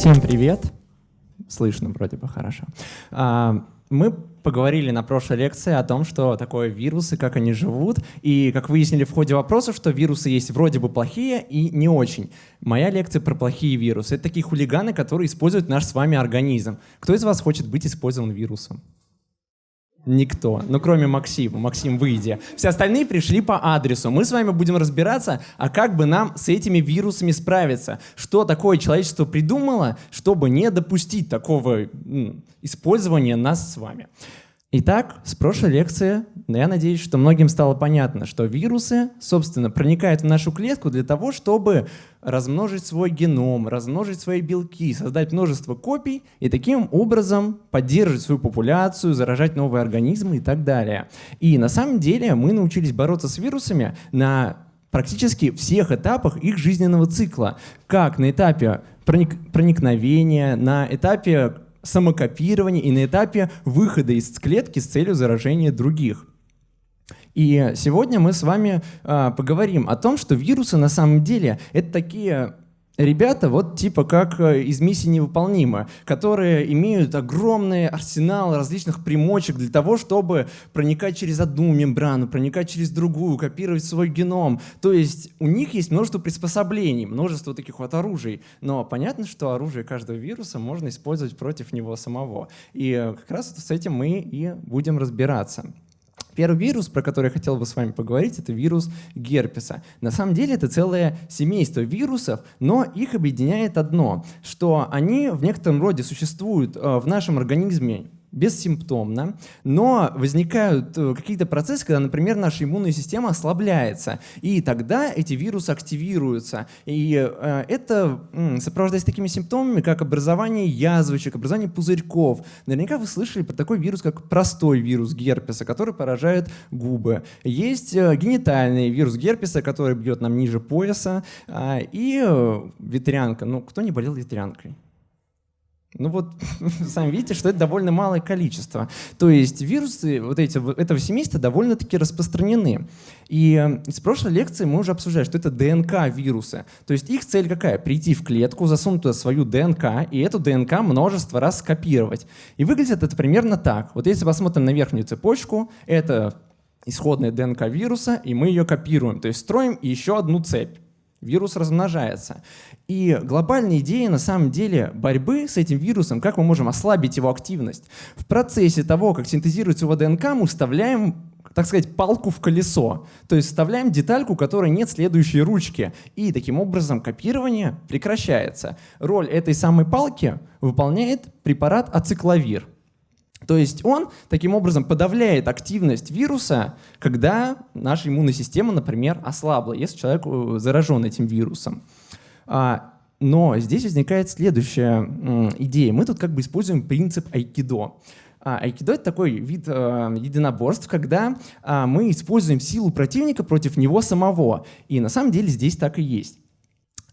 Всем привет. Слышно вроде бы хорошо. А, мы поговорили на прошлой лекции о том, что такое вирусы, как они живут, и как выяснили в ходе вопросов, что вирусы есть вроде бы плохие и не очень. Моя лекция про плохие вирусы — это такие хулиганы, которые используют наш с вами организм. Кто из вас хочет быть использован вирусом? Никто, ну кроме Максима. Максим, выйди. Все остальные пришли по адресу. Мы с вами будем разбираться, а как бы нам с этими вирусами справиться. Что такое человечество придумало, чтобы не допустить такого использования нас с вами. Итак, с прошлой лекции я надеюсь, что многим стало понятно, что вирусы, собственно, проникают в нашу клетку для того, чтобы размножить свой геном, размножить свои белки, создать множество копий и таким образом поддерживать свою популяцию, заражать новые организмы и так далее. И на самом деле мы научились бороться с вирусами на практически всех этапах их жизненного цикла, как на этапе проник проникновения, на этапе самокопирования и на этапе выхода из клетки с целью заражения других. И сегодня мы с вами э, поговорим о том, что вирусы на самом деле это такие ребята, вот типа как э, из миссии невыполнима, которые имеют огромный арсенал различных примочек для того, чтобы проникать через одну мембрану, проникать через другую, копировать свой геном. То есть у них есть множество приспособлений, множество таких вот оружий. Но понятно, что оружие каждого вируса можно использовать против него самого. И э, как раз с этим мы и будем разбираться. Первый вирус, про который я хотел бы с вами поговорить, это вирус герпеса. На самом деле это целое семейство вирусов, но их объединяет одно, что они в некотором роде существуют э, в нашем организме бессимптомно, но возникают э, какие-то процессы, когда, например, наша иммунная система ослабляется, и тогда эти вирусы активируются. И э, это сопровождается такими симптомами, как образование язвочек, образование пузырьков. Наверняка вы слышали про такой вирус, как простой вирус герпеса, который поражает губы. Есть э, генитальный вирус герпеса, который бьет нам ниже пояса, э, и ветрянка. Ну, кто не болел ветрянкой? Ну вот, сами видите, что это довольно малое количество. То есть вирусы вот эти, этого семейства довольно-таки распространены. И э, с прошлой лекции мы уже обсуждали, что это ДНК-вирусы. То есть их цель какая? Прийти в клетку, засунуть туда свою ДНК, и эту ДНК множество раз скопировать. И выглядит это примерно так. Вот если посмотрим на верхнюю цепочку, это исходная ДНК вируса, и мы ее копируем. То есть строим еще одну цепь. Вирус размножается. И глобальная идея на самом деле борьбы с этим вирусом, как мы можем ослабить его активность. В процессе того, как синтезируется его ДНК, мы вставляем так сказать, палку в колесо. То есть вставляем детальку, которой нет следующей ручки. И таким образом копирование прекращается. Роль этой самой палки выполняет препарат ацикловир. То есть он таким образом подавляет активность вируса, когда наша иммунная система, например, ослабла, если человек э, заражен этим вирусом. А, но здесь возникает следующая идея. Мы тут как бы используем принцип айкидо. А, айкидо — это такой вид э, единоборств, когда а, мы используем силу противника против него самого. И на самом деле здесь так и есть.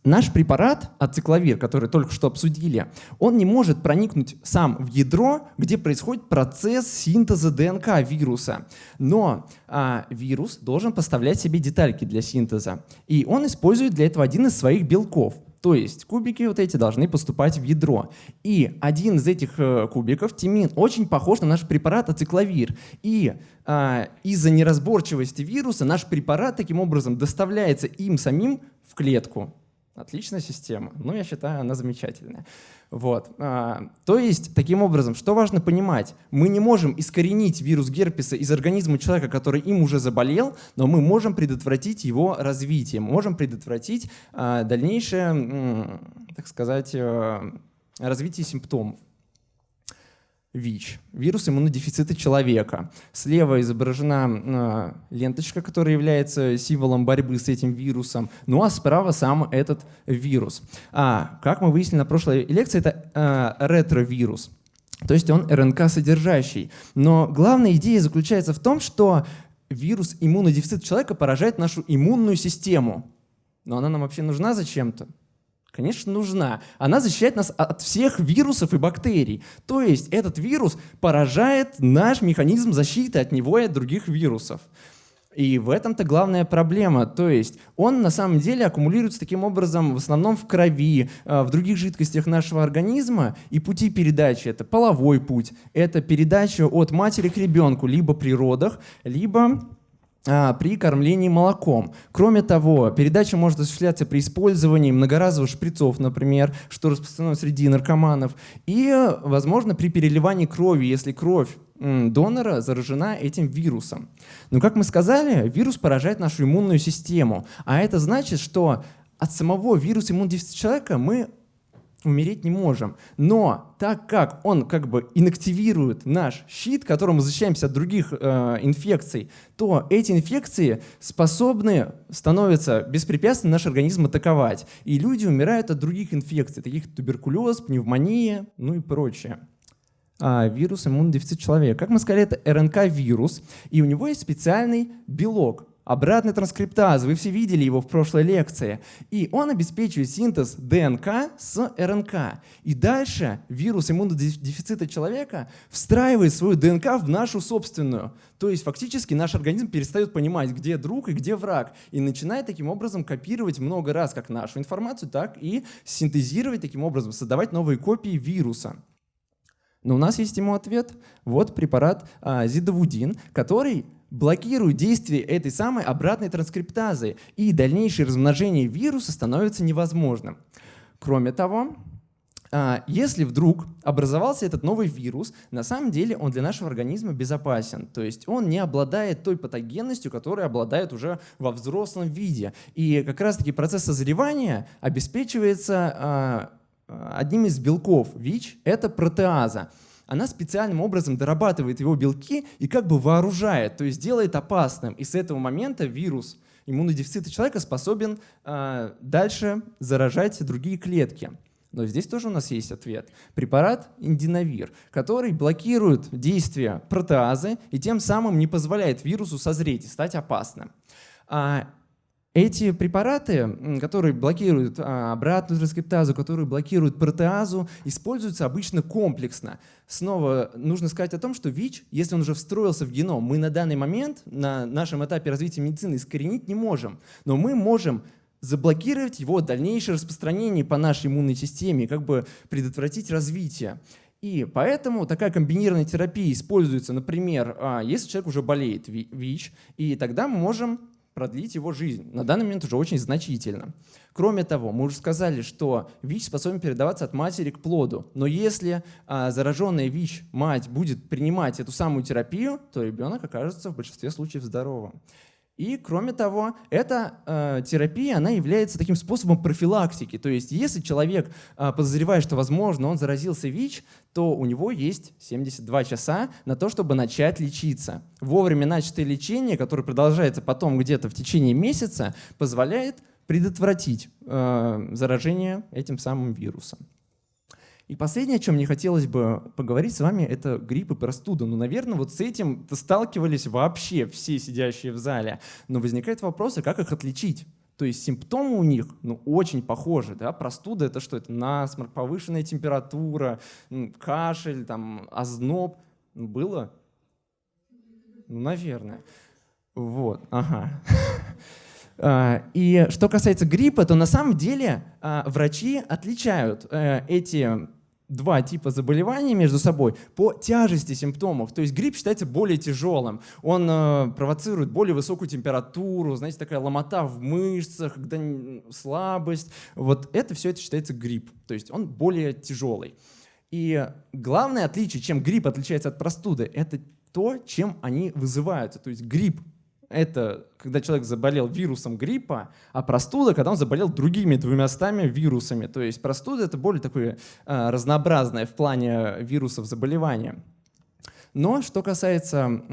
Наш препарат, ацикловир, который только что обсудили, он не может проникнуть сам в ядро, где происходит процесс синтеза ДНК вируса. Но а, вирус должен поставлять себе детальки для синтеза. И он использует для этого один из своих белков. То есть кубики вот эти должны поступать в ядро. И один из этих э, кубиков, тимин, очень похож на наш препарат ацикловир. И э, из-за неразборчивости вируса наш препарат таким образом доставляется им самим в клетку. Отличная система. Ну, я считаю, она замечательная. Вот. А, то есть, таким образом, что важно понимать? Мы не можем искоренить вирус герпеса из организма человека, который им уже заболел, но мы можем предотвратить его развитие, мы можем предотвратить а, дальнейшее, так сказать, а, развитие симптомов. ВИЧ, вирус иммунодефицита человека. Слева изображена э, ленточка, которая является символом борьбы с этим вирусом, ну а справа сам этот вирус. А, как мы выяснили на прошлой лекции, это э, ретровирус, то есть он РНК-содержащий. Но главная идея заключается в том, что вирус иммунодефицита человека поражает нашу иммунную систему. Но она нам вообще нужна зачем-то? Конечно, нужна. Она защищает нас от всех вирусов и бактерий. То есть этот вирус поражает наш механизм защиты от него и от других вирусов. И в этом-то главная проблема. То есть он на самом деле аккумулируется таким образом в основном в крови, э, в других жидкостях нашего организма. И пути передачи — это половой путь, это передача от матери к ребенку либо при родах, либо при кормлении молоком. Кроме того, передача может осуществляться при использовании многоразовых шприцов, например, что распространено среди наркоманов, и, возможно, при переливании крови, если кровь донора заражена этим вирусом. Но, как мы сказали, вирус поражает нашу иммунную систему, а это значит, что от самого вируса иммунодефицита человека мы умереть не можем. Но так как он как бы инактивирует наш щит, которым мы защищаемся от других э, инфекций, то эти инфекции способны, становятся беспрепятственно наш организм атаковать. И люди умирают от других инфекций, таких как туберкулез, пневмония, ну и прочее. А, вирус иммунодефицит человека. Как мы сказали, это РНК-вирус, и у него есть специальный белок, обратный транскриптаз, вы все видели его в прошлой лекции. И он обеспечивает синтез ДНК с РНК. И дальше вирус иммунодефицита человека встраивает свою ДНК в нашу собственную. То есть фактически наш организм перестает понимать, где друг и где враг. И начинает таким образом копировать много раз как нашу информацию, так и синтезировать таким образом, создавать новые копии вируса. Но у нас есть ему ответ. Вот препарат а, зидовудин, который блокирует действие этой самой обратной транскриптазы, и дальнейшее размножение вируса становится невозможным. Кроме того, а, если вдруг образовался этот новый вирус, на самом деле он для нашего организма безопасен. То есть он не обладает той патогенностью, которая обладает уже во взрослом виде. И как раз-таки процесс созревания обеспечивается а, одним из белков ВИЧ — это протеаза она специальным образом дорабатывает его белки и как бы вооружает, то есть делает опасным. И с этого момента вирус иммунодефицита человека способен э, дальше заражать другие клетки. Но здесь тоже у нас есть ответ. Препарат индинавир, который блокирует действие протеазы и тем самым не позволяет вирусу созреть и стать опасным. А эти препараты, которые блокируют а, обратную транскриптазу, которые блокируют протеазу, используются обычно комплексно. Снова нужно сказать о том, что ВИЧ, если он уже встроился в геном, мы на данный момент, на нашем этапе развития медицины, искоренить не можем. Но мы можем заблокировать его дальнейшее распространение по нашей иммунной системе, как бы предотвратить развитие. И поэтому такая комбинированная терапия используется, например, а, если человек уже болеет ВИЧ, и тогда мы можем продлить его жизнь. На данный момент уже очень значительно. Кроме того, мы уже сказали, что ВИЧ способен передаваться от матери к плоду. Но если а, зараженная ВИЧ мать будет принимать эту самую терапию, то ребенок окажется в большинстве случаев здоровым. И, кроме того, эта э, терапия она является таким способом профилактики. То есть, если человек э, подозревает, что, возможно, он заразился ВИЧ, то у него есть 72 часа на то, чтобы начать лечиться. Вовремя начатое лечение, которое продолжается потом где-то в течение месяца, позволяет предотвратить э, заражение этим самым вирусом. И последнее, о чем мне хотелось бы поговорить с вами, это грипп и простуда. Ну, наверное, вот с этим сталкивались вообще все сидящие в зале. Но возникает вопрос, а как их отличить? То есть симптомы у них ну, очень похожи. Да? Простуда — это что? Это насморк, повышенная температура, кашель, там, озноб. Ну, было? Ну, наверное. Вот, ага. А, и что касается гриппа, то на самом деле а, врачи отличают э, эти два типа заболеваний между собой по тяжести симптомов. То есть грипп считается более тяжелым. Он э, провоцирует более высокую температуру, знаете, такая ломота в мышцах, когда слабость. Вот это все это считается грипп. То есть он более тяжелый. И главное отличие, чем грипп отличается от простуды, это то, чем они вызываются. То есть грипп это когда человек заболел вирусом гриппа, а простуда, когда он заболел другими двумя стами вирусами. То есть простуда — это более такое э, разнообразное в плане вирусов заболевания. Но что касается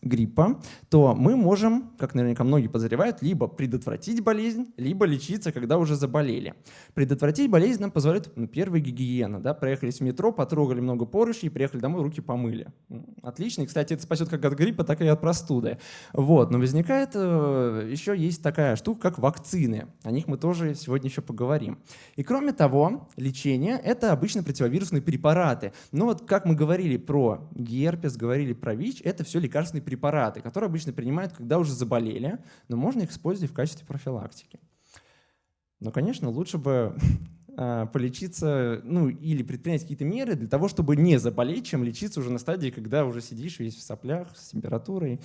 гриппа, то мы можем, как наверняка многие подозревают, либо предотвратить болезнь, либо лечиться, когда уже заболели. Предотвратить болезнь нам позволяет ну, первая гигиена. Да? Проехались в метро, потрогали много поручней, приехали домой, руки помыли. Отлично. И, кстати, это спасет как от гриппа, так и от простуды. Вот. Но возникает э, еще есть такая штука, как вакцины. О них мы тоже сегодня еще поговорим. И кроме того, лечение — это обычно противовирусные препараты. Но вот как мы говорили про ГЕР, герпес, говорили про ВИЧ, это все лекарственные препараты, которые обычно принимают, когда уже заболели, но можно их использовать в качестве профилактики. Но, конечно, лучше бы а, полечиться, ну, или предпринять какие-то меры для того, чтобы не заболеть, чем лечиться уже на стадии, когда уже сидишь весь в соплях, с температурой.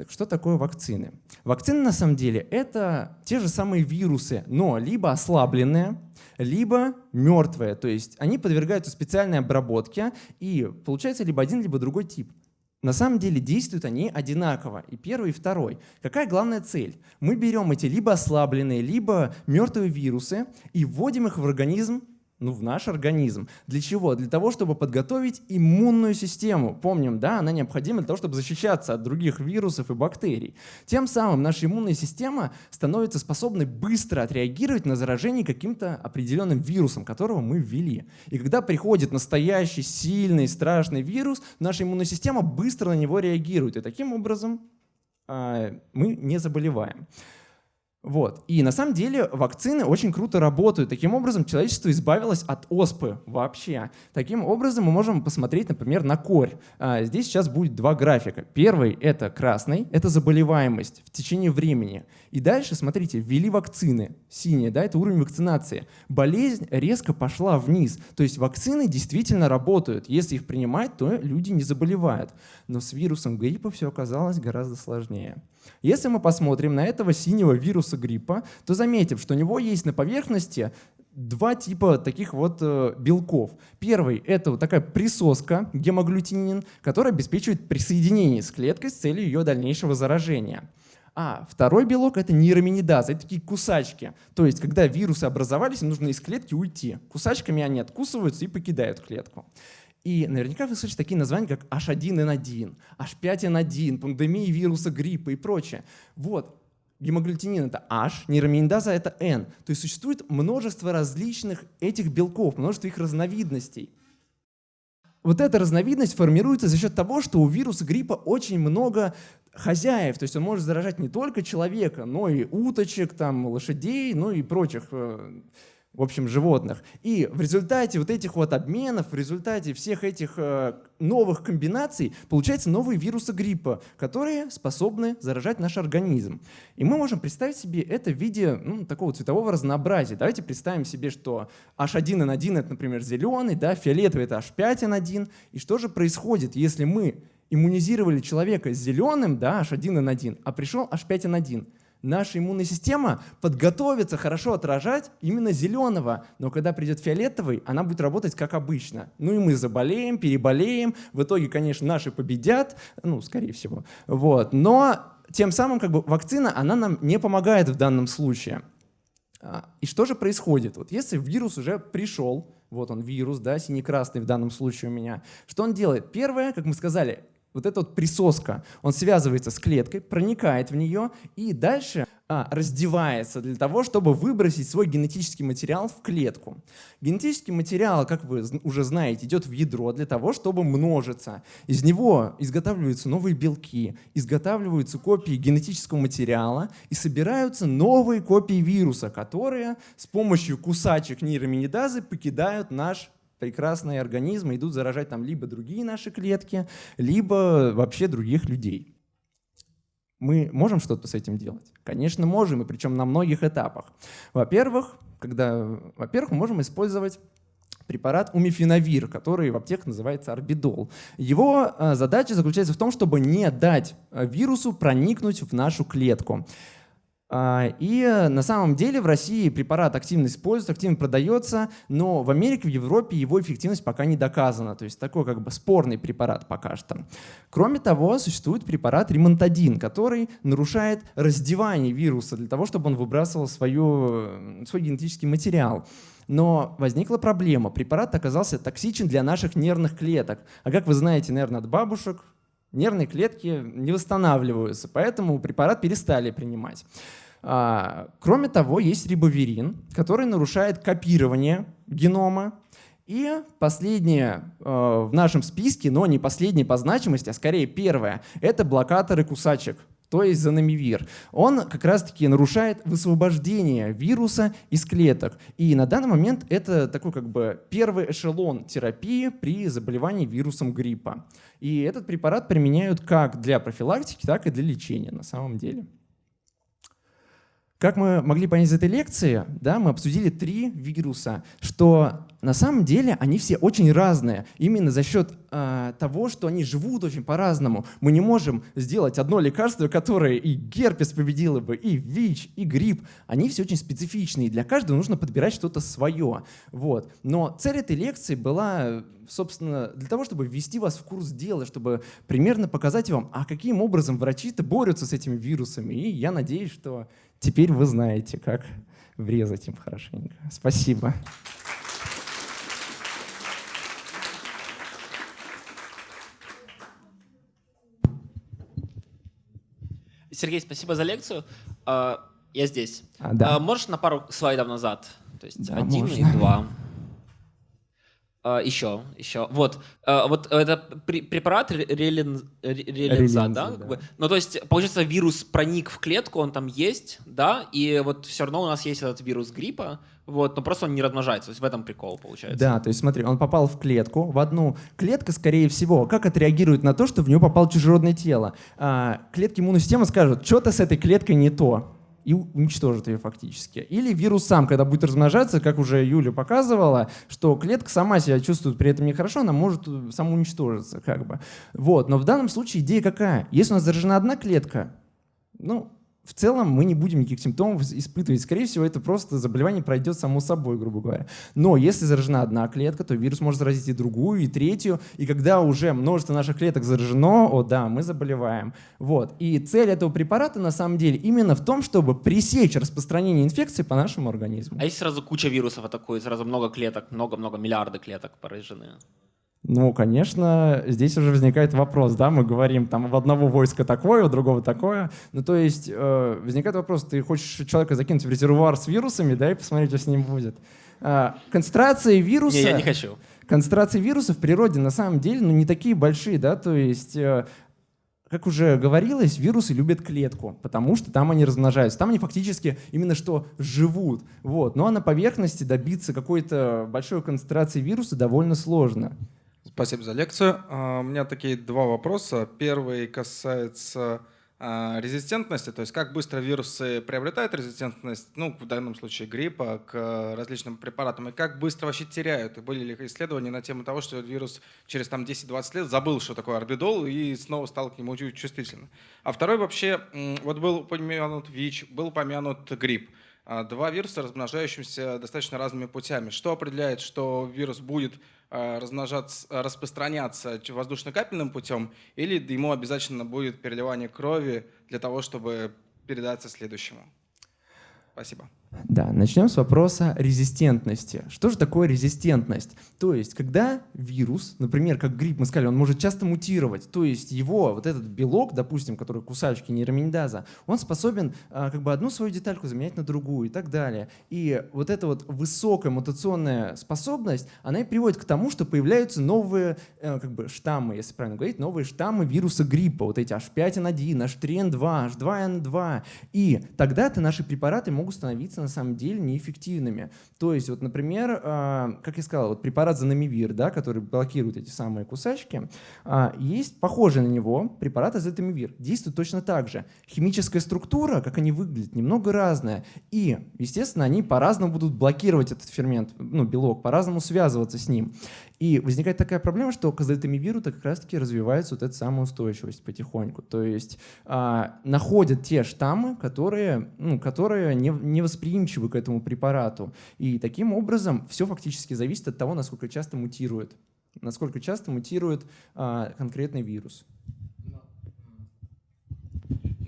Так что такое вакцины? Вакцины на самом деле это те же самые вирусы, но либо ослабленные, либо мертвые. То есть они подвергаются специальной обработке и получается либо один, либо другой тип. На самом деле действуют они одинаково, и первый, и второй. Какая главная цель? Мы берем эти либо ослабленные, либо мертвые вирусы и вводим их в организм ну, в наш организм. Для чего? Для того, чтобы подготовить иммунную систему. Помним, да, она необходима для того, чтобы защищаться от других вирусов и бактерий. Тем самым наша иммунная система становится способной быстро отреагировать на заражение каким-то определенным вирусом, которого мы ввели. И когда приходит настоящий, сильный, страшный вирус, наша иммунная система быстро на него реагирует. И таким образом э, мы не заболеваем. Вот. И на самом деле вакцины очень круто работают. Таким образом, человечество избавилось от оспы вообще. Таким образом, мы можем посмотреть, например, на корь. А, здесь сейчас будет два графика. Первый — это красный, это заболеваемость в течение времени. И дальше, смотрите, ввели вакцины. Синие, да, это уровень вакцинации. Болезнь резко пошла вниз. То есть вакцины действительно работают. Если их принимать, то люди не заболевают. Но с вирусом гриппа все оказалось гораздо сложнее. Если мы посмотрим на этого синего вируса гриппа, то заметим, что у него есть на поверхности два типа таких вот э, белков. Первый — это вот такая присоска, гемоглютинин, которая обеспечивает присоединение с клеткой с целью ее дальнейшего заражения. А второй белок — это нейроминидазы, это такие кусачки. То есть, когда вирусы образовались, им нужно из клетки уйти. Кусачками они откусываются и покидают клетку. И наверняка вы слышите такие названия, как H1N1, H5N1, пандемия вируса гриппа и прочее. Вот, гемоглютинин — это H, нейроминидаза — это N. То есть существует множество различных этих белков, множество их разновидностей. Вот эта разновидность формируется за счет того, что у вируса гриппа очень много хозяев, то есть он может заражать не только человека, но и уточек, там, лошадей, ну и прочих э, в общем, животных. И в результате вот этих вот обменов, в результате всех этих э, новых комбинаций получаются новые вирусы гриппа, которые способны заражать наш организм. И мы можем представить себе это в виде ну, такого цветового разнообразия. Давайте представим себе, что H1N1 это, например, зеленый, да, фиолетовый это H5N1. И что же происходит, если мы иммунизировали человека зеленым, да, H1N1, а пришел H5N1? Наша иммунная система подготовится хорошо отражать именно зеленого, но когда придет фиолетовый, она будет работать как обычно. Ну и мы заболеем, переболеем, в итоге, конечно, наши победят, ну, скорее всего. Вот. Но тем самым как бы вакцина, она нам не помогает в данном случае. А, и что же происходит? Вот если вирус уже пришел, вот он вирус, да, синий-красный в данном случае у меня, что он делает? Первое, как мы сказали, вот эта вот присоска, он связывается с клеткой, проникает в нее и дальше а, раздевается для того, чтобы выбросить свой генетический материал в клетку. Генетический материал, как вы уже знаете, идет в ядро для того, чтобы множиться. Из него изготавливаются новые белки, изготавливаются копии генетического материала и собираются новые копии вируса, которые с помощью кусачек нейроминидазы покидают наш прекрасные организмы идут заражать там либо другие наши клетки, либо вообще других людей. Мы можем что-то с этим делать? Конечно, можем, и причем на многих этапах. Во-первых, когда, во-первых, мы можем использовать препарат умифенавир, который в аптеках называется орбидол. Его э, задача заключается в том, чтобы не дать э, вирусу проникнуть в нашу клетку. А, и э, на самом деле в России препарат активно используется, активно продается, но в Америке, в Европе его эффективность пока не доказана. То есть такой как бы спорный препарат пока что. Кроме того, существует препарат ремонтадин, который нарушает раздевание вируса для того, чтобы он выбрасывал свою, свой генетический материал. Но возникла проблема. Препарат оказался токсичен для наших нервных клеток. А как вы знаете, наверное, от бабушек, нервные клетки не восстанавливаются, поэтому препарат перестали принимать. А, кроме того, есть рибоверин, который нарушает копирование генома. И последнее э, в нашем списке, но не последнее по значимости, а скорее первое, это блокаторы кусачек. то есть занамивир. Он как раз-таки нарушает высвобождение вируса из клеток. И на данный момент это такой как бы первый эшелон терапии при заболевании вирусом гриппа. И этот препарат применяют как для профилактики, так и для лечения на самом деле. Как мы могли понять из этой лекции, да, мы обсудили три вируса, что на самом деле они все очень разные. Именно за счет э, того, что они живут очень по-разному. Мы не можем сделать одно лекарство, которое и герпес победило бы, и ВИЧ, и грипп. Они все очень специфичные. И для каждого нужно подбирать что-то свое. Вот. Но цель этой лекции была, собственно, для того, чтобы ввести вас в курс дела, чтобы примерно показать вам, а каким образом врачи-то борются с этими вирусами. И я надеюсь, что Теперь вы знаете, как врезать им хорошенько. Спасибо. Сергей, спасибо за лекцию. А, я здесь. А, да. А, можешь на пару слайдов назад? То есть да, один можно. и два. Еще, еще. Вот, вот это препарат релин, релинза, да? Бы? Ну, то есть, получается, вирус проник в клетку, он там есть, да, и вот все равно у нас есть этот вирус гриппа, вот, но просто он не размножается, то есть в этом прикол получается. Да, то есть смотри, он попал в клетку, в одну. Клетка, скорее всего, как отреагирует на то, что в нее попало чужеродное тело? А, клетки иммунной системы скажут, что-то с этой клеткой не то и уничтожит ее фактически. Или вирус сам, когда будет размножаться, как уже Юля показывала, что клетка сама себя чувствует при этом нехорошо, она может самоуничтожиться. Как бы. вот. Но в данном случае идея какая? Если у нас заражена одна клетка, ну, в целом мы не будем никаких симптомов испытывать. Скорее всего, это просто заболевание пройдет само собой, грубо говоря. Но если заражена одна клетка, то вирус может заразить и другую, и третью. И когда уже множество наших клеток заражено, о да, мы заболеваем. Вот. И цель этого препарата на самом деле именно в том, чтобы пресечь распространение инфекции по нашему организму. А если сразу куча вирусов атакует, сразу много клеток, много-много миллиарды клеток поражены? Ну, конечно, здесь уже возникает вопрос, да, мы говорим, там, в одного войска такое, у другого такое. Ну, то есть э, возникает вопрос, ты хочешь человека закинуть в резервуар с вирусами, да, и посмотреть, что с ним будет. Э, концентрации вируса... Не, я не хочу. Концентрации вируса в природе на самом деле, ну, не такие большие, да, то есть... Э, как уже говорилось, вирусы любят клетку, потому что там они размножаются. Там они фактически именно что живут. Вот. Ну а на поверхности добиться какой-то большой концентрации вируса довольно сложно. Спасибо за лекцию. А, у меня такие два вопроса. Первый касается а, резистентности, то есть как быстро вирусы приобретают резистентность, ну, в данном случае гриппа, к различным препаратам, и как быстро вообще теряют. И были ли исследования на тему того, что вирус через там 10-20 лет забыл, что такое орбидол, и снова стал к нему чувствительным. А второй вообще, вот был упомянут ВИЧ, был упомянут грипп. А, два вируса, размножающимся достаточно разными путями. Что определяет, что вирус будет а, размножаться, распространяться воздушно-капельным путем, или ему обязательно будет переливание крови для того, чтобы передаться следующему? Спасибо. Да, начнем с вопроса резистентности. Что же такое резистентность? То есть, когда вирус, например, как грипп, мы сказали, он может часто мутировать, то есть его, вот этот белок, допустим, который кусачки нейроминидаза, он способен а, как бы одну свою детальку заменять на другую и так далее. И вот эта вот высокая мутационная способность, она и приводит к тому, что появляются новые э, как бы штаммы, если правильно говорить, новые штаммы вируса гриппа, вот эти H5N1, H3N2, H2N2. И тогда-то наши препараты могут становиться на самом деле неэффективными. То есть, вот, например, а, как я сказал, вот препарат занамивир, да, который блокирует эти самые кусачки, а, есть похожий на него препарат азетамивир. Действует точно так же. Химическая структура, как они выглядят, немного разная. И, естественно, они по-разному будут блокировать этот фермент, ну, белок, по-разному связываться с ним. И возникает такая проблема, что к азотамивиру как раз-таки развивается вот эта самая устойчивость потихоньку. То есть а, находят те штаммы, которые, ну, которые не, не восприимчивы к этому препарату. И таким образом все фактически зависит от того, насколько часто мутирует, насколько часто мутирует а, конкретный вирус.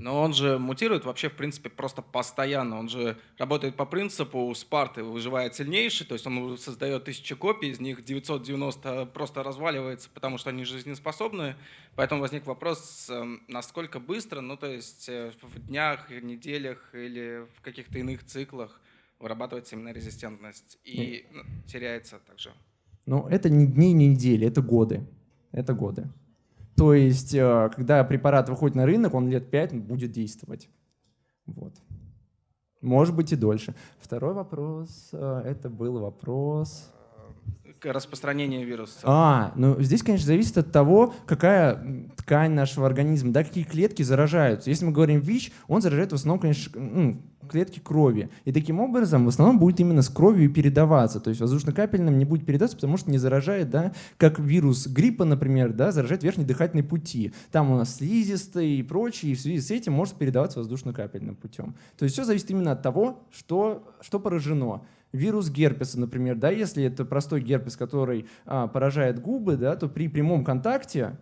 Но он же мутирует вообще, в принципе, просто постоянно. Он же работает по принципу Спарты выживает сильнейший, то есть он создает тысячи копий, из них 990 просто разваливается, потому что они жизнеспособны. Поэтому возник вопрос, эм, насколько быстро, ну то есть э, в днях, неделях или в каких-то иных циклах вырабатывается именно резистентность и ну, теряется также. Ну это не дни, не недели, это годы. Это годы. То есть, э, когда препарат выходит на рынок, он лет 5 будет действовать. Вот. Может быть и дольше. Второй вопрос, э, это был вопрос распространение вируса? А, ну здесь, конечно, зависит от того, какая ткань нашего организма, да, какие клетки заражаются. Если мы говорим ВИЧ, он заражает в основном, конечно, ну, клетки крови. И таким образом в основном будет именно с кровью передаваться. То есть воздушно-капельным не будет передаться, потому что не заражает, да, как вирус гриппа, например, да, заражает верхние дыхательные пути. Там у нас слизистые и прочее, и в связи с этим может передаваться воздушно-капельным путем. То есть все зависит именно от того, что, что поражено вирус герпеса, например, да, если это простой герпес, который а, поражает губы, да, то при прямом контакте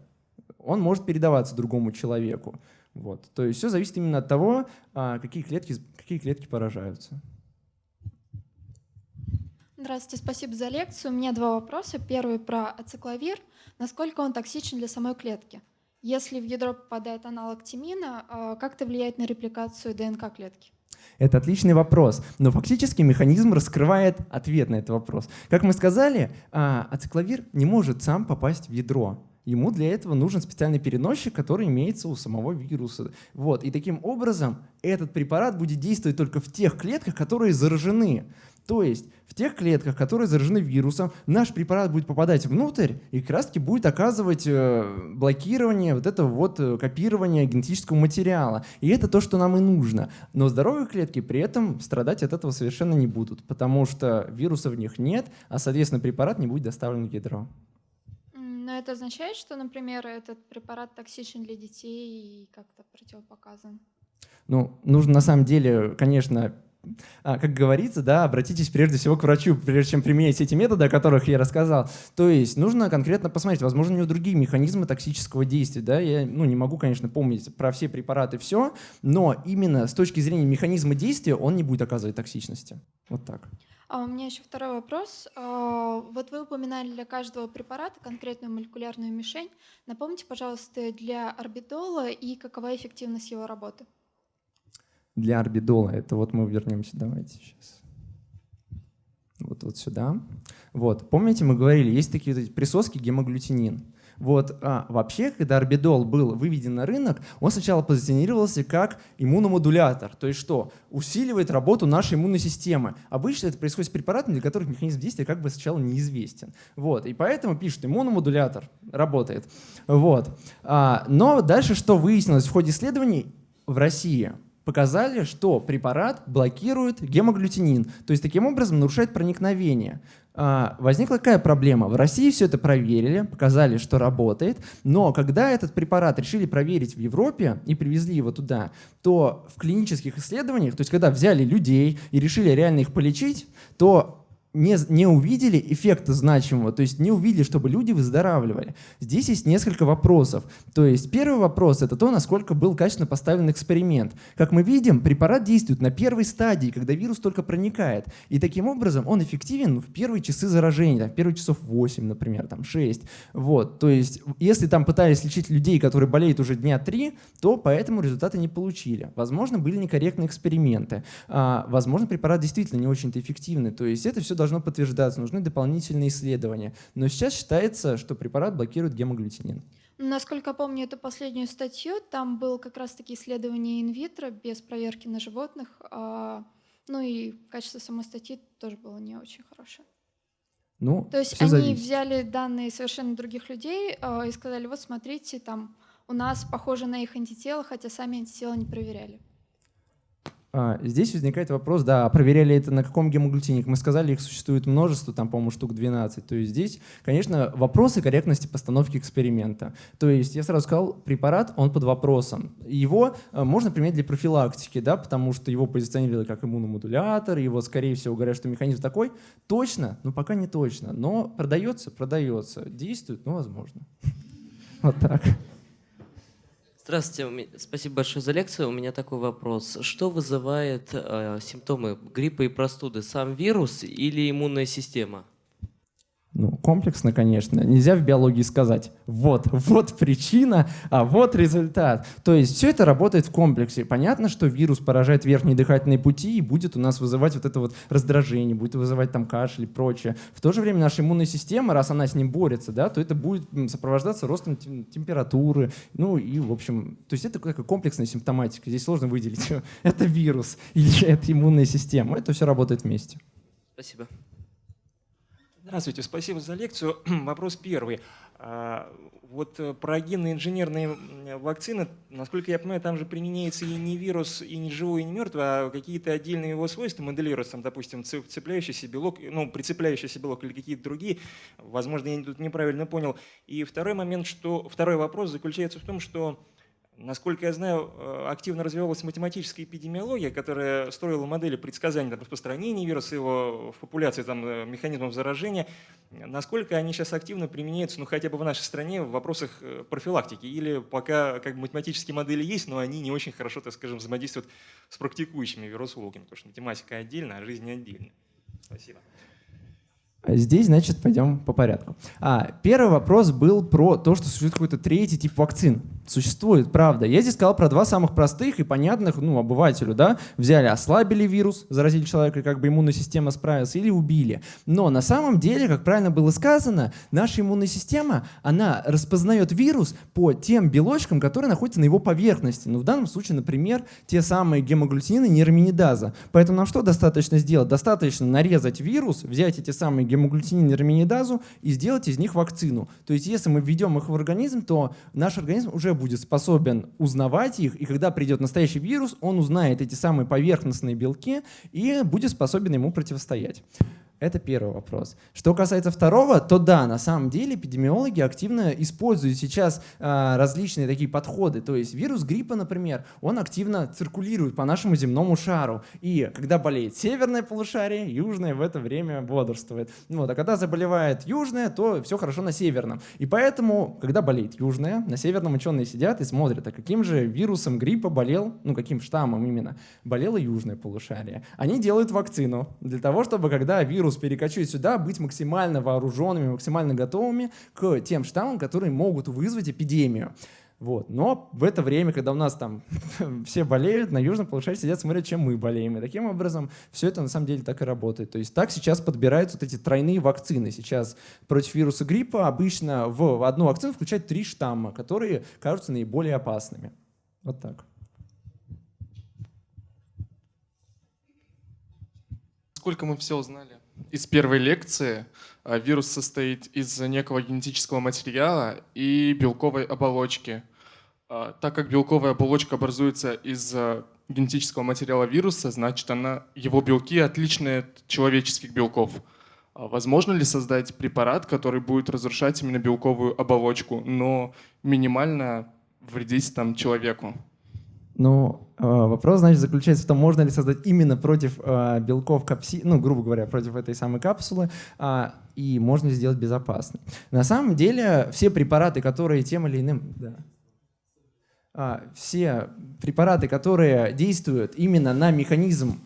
он может передаваться другому человеку. Вот. То есть все зависит именно от того, а, какие, клетки, какие клетки поражаются. Здравствуйте, спасибо за лекцию. У меня два вопроса. Первый про ацикловир. Насколько он токсичен для самой клетки? Если в ядро попадает аналог тимина, а, как это влияет на репликацию ДНК клетки? Это отличный вопрос, но фактически механизм раскрывает ответ на этот вопрос. Как мы сказали, а, ацикловир не может сам попасть в ядро. Ему для этого нужен специальный переносчик, который имеется у самого вируса. Вот. И таким образом этот препарат будет действовать только в тех клетках, которые заражены. То есть в тех клетках, которые заражены вирусом, наш препарат будет попадать внутрь и как раз таки будет оказывать э, блокирование вот этого вот э, копирования генетического материала. И это то, что нам и нужно. Но здоровые клетки при этом страдать от этого совершенно не будут, потому что вируса в них нет, а, соответственно, препарат не будет доставлен в ядро. Но это означает, что, например, этот препарат токсичен для детей и как-то противопоказан? Ну, нужно на самом деле, конечно, как говорится, да, обратитесь прежде всего к врачу, прежде чем применять эти методы, о которых я рассказал. То есть нужно конкретно посмотреть, возможно, у него другие механизмы токсического действия. Да? Я ну, не могу, конечно, помнить про все препараты все, но именно с точки зрения механизма действия он не будет оказывать токсичности. Вот так. А у меня еще второй вопрос. А, вот вы упоминали для каждого препарата конкретную молекулярную мишень. Напомните, пожалуйста, для орбидола и какова эффективность его работы? Для орбидола. Это вот мы вернемся, давайте сейчас. Вот, вот сюда. Вот, помните, мы говорили, есть такие вот присоски гемоглютинин. Вот, а, вообще, когда орбидол был выведен на рынок, он сначала позиционировался как иммуномодулятор, то есть что? Усиливает работу нашей иммунной системы. Обычно это происходит с препаратами, для которых механизм действия как бы сначала неизвестен. Вот, и поэтому пишут, иммуномодулятор работает. Вот. А, но дальше что выяснилось в ходе исследований в России? Показали, что препарат блокирует гемоглютинин, то есть таким образом нарушает проникновение. А, возникла какая проблема? В России все это проверили, показали, что работает, но когда этот препарат решили проверить в Европе и привезли его туда, то в клинических исследованиях, то есть когда взяли людей и решили реально их полечить, то не, не увидели эффекта значимого, то есть не увидели, чтобы люди выздоравливали. Здесь есть несколько вопросов. То есть первый вопрос — это то, насколько был качественно поставлен эксперимент. Как мы видим, препарат действует на первой стадии, когда вирус только проникает. И таким образом он эффективен в первые часы заражения, в первые часов 8, например, там 6. Вот. То есть если там пытались лечить людей, которые болеют уже дня 3, то поэтому результаты не получили. Возможно, были некорректные эксперименты. А, возможно, препарат действительно не очень-то эффективный. То есть это все должно подтверждаться, нужны дополнительные исследования. Но сейчас считается, что препарат блокирует гемоглютинин. Насколько помню эту последнюю статью, там было как раз-таки исследование инвитро без проверки на животных. А, ну и качество самой статьи тоже было не очень хорошее. Ну, То есть они зависит. взяли данные совершенно других людей э, и сказали, вот смотрите, там у нас похоже на их антитела, хотя сами антитела не проверяли. А, здесь возникает вопрос, да, а проверяли это на каком гемоглютине? Мы сказали, их существует множество, там, по-моему, штук 12. То есть здесь, конечно, вопросы корректности постановки эксперимента. То есть я сразу сказал, препарат, он под вопросом. Его а, можно применять для профилактики, да, потому что его позиционировали как иммуномодулятор, его, скорее всего, говорят, что механизм такой. Точно? Ну, пока не точно. Но продается? Продается. Действует? Ну, возможно. Вот так. Здравствуйте, спасибо большое за лекцию. У меня такой вопрос. Что вызывает э, симптомы гриппа и простуды? Сам вирус или иммунная система? Ну, комплексно, конечно. Нельзя в биологии сказать, вот, вот причина, а вот результат. То есть все это работает в комплексе. Понятно, что вирус поражает верхние дыхательные пути и будет у нас вызывать вот это вот раздражение, будет вызывать там кашель и прочее. В то же время наша иммунная система, раз она с ним борется, да, то это будет сопровождаться ростом температуры, ну и, в общем, то есть это такая комплексная симптоматика. Здесь сложно выделить, это вирус или это иммунная система. Это все работает вместе. Спасибо. Здравствуйте, спасибо за лекцию. Вопрос первый. А, вот э, про генно-инженерные вакцины, насколько я понимаю, там же применяется и не вирус, и не живой, и не мертвый, а какие-то отдельные его свойства моделируются, там, допустим, цепляющийся белок, ну, прицепляющийся белок или какие-то другие. Возможно, я тут неправильно понял. И второй момент, что второй вопрос заключается в том, что Насколько я знаю, э, активно развивалась математическая эпидемиология, которая строила модели предсказания распространения вируса, его в популяции там, э, механизмов заражения. Насколько они сейчас активно применяются, ну хотя бы в нашей стране, в вопросах э, профилактики? Или пока как бы, математические модели есть, но они не очень хорошо, так скажем, взаимодействуют с практикующими вирусологами, потому что математика отдельно, а жизнь отдельно. Спасибо. Здесь, значит, пойдем по порядку. А, первый вопрос был про то, что существует какой-то третий тип вакцин. Существует, правда. Я здесь сказал про два самых простых и понятных, ну, обывателю, да. Взяли, ослабили вирус, заразили человека, как бы иммунная система справилась, или убили. Но на самом деле, как правильно было сказано, наша иммунная система, она распознает вирус по тем белочкам, которые находятся на его поверхности. Ну, в данном случае, например, те самые гемоглютинины нейроминидаза. Поэтому нам что достаточно сделать? Достаточно нарезать вирус, взять эти самые гемоглютинин, нейроминидазу и сделать из них вакцину. То есть если мы введем их в организм, то наш организм уже будет способен узнавать их, и когда придет настоящий вирус, он узнает эти самые поверхностные белки и будет способен ему противостоять. Это первый вопрос. Что касается второго, то да, на самом деле эпидемиологи активно используют сейчас э, различные такие подходы. То есть вирус гриппа, например, он активно циркулирует по нашему земному шару. И когда болеет северное полушарие, южное в это время бодрствует. Вот, а когда заболевает южное, то все хорошо на северном. И поэтому, когда болеет южное, на северном ученые сидят и смотрят, а каким же вирусом гриппа болел, ну каким штаммом именно, болело южное полушарие. Они делают вакцину для того, чтобы когда вирус вирус перекочует сюда, быть максимально вооруженными, максимально готовыми к тем штаммам, которые могут вызвать эпидемию. Вот. Но в это время, когда у нас там все болеют, на южном полушарии сидят, смотрят, чем мы болеем. И таким образом все это на самом деле так и работает. То есть так сейчас подбираются вот эти тройные вакцины. Сейчас против вируса гриппа обычно в одну вакцину включают три штамма, которые кажутся наиболее опасными. Вот так. Сколько мы все узнали из первой лекции а, вирус состоит из некого генетического материала и белковой оболочки. А, так как белковая оболочка образуется из а, генетического материала вируса, значит, она, его белки отличны от человеческих белков. Возможно ли создать препарат, который будет разрушать именно белковую оболочку, но минимально вредить там человеку? Ну, э, вопрос, значит, заключается в том, можно ли создать именно против э, белков капси, ну, грубо говоря, против этой самой капсулы, а, и можно ли сделать безопасно. На самом деле, все препараты, которые тем или иным... Да, а, все препараты, которые действуют именно на механизм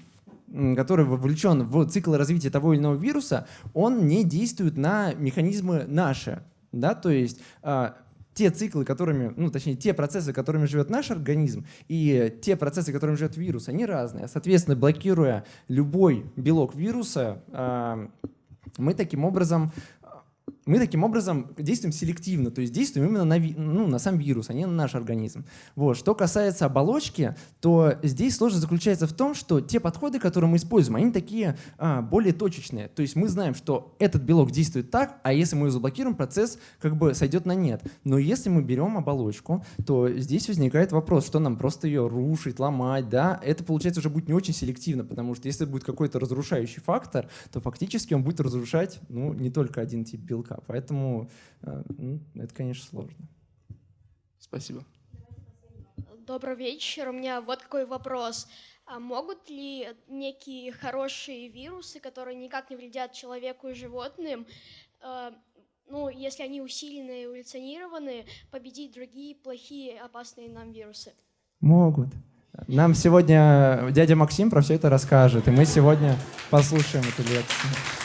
который вовлечен в цикл развития того или иного вируса, он не действует на механизмы наши. Да? То есть а, те циклы, которыми, ну, точнее, те процессы, которыми живет наш организм, и те процессы, которыми живет вирус, они разные. Соответственно, блокируя любой белок вируса, а, мы таким образом мы таким образом действуем селективно, то есть действуем именно на, ну, на сам вирус, а не на наш организм. Вот. Что касается оболочки, то здесь сложность заключается в том, что те подходы, которые мы используем, они такие а, более точечные. То есть мы знаем, что этот белок действует так, а если мы его заблокируем, процесс как бы сойдет на нет. Но если мы берем оболочку, то здесь возникает вопрос, что нам просто ее рушить, ломать, да? Это получается уже будет не очень селективно, потому что если будет какой-то разрушающий фактор, то фактически он будет разрушать ну, не только один тип белка, языка. Поэтому э, ну, это, конечно, сложно. Спасибо. Добрый вечер. У меня вот какой вопрос. А могут ли некие хорошие вирусы, которые никак не вредят человеку и животным, э, ну, если они усилены и эволюционированы, победить другие плохие, опасные нам вирусы? Могут. Нам сегодня дядя Максим про все это расскажет, и мы сегодня послушаем эту лекцию.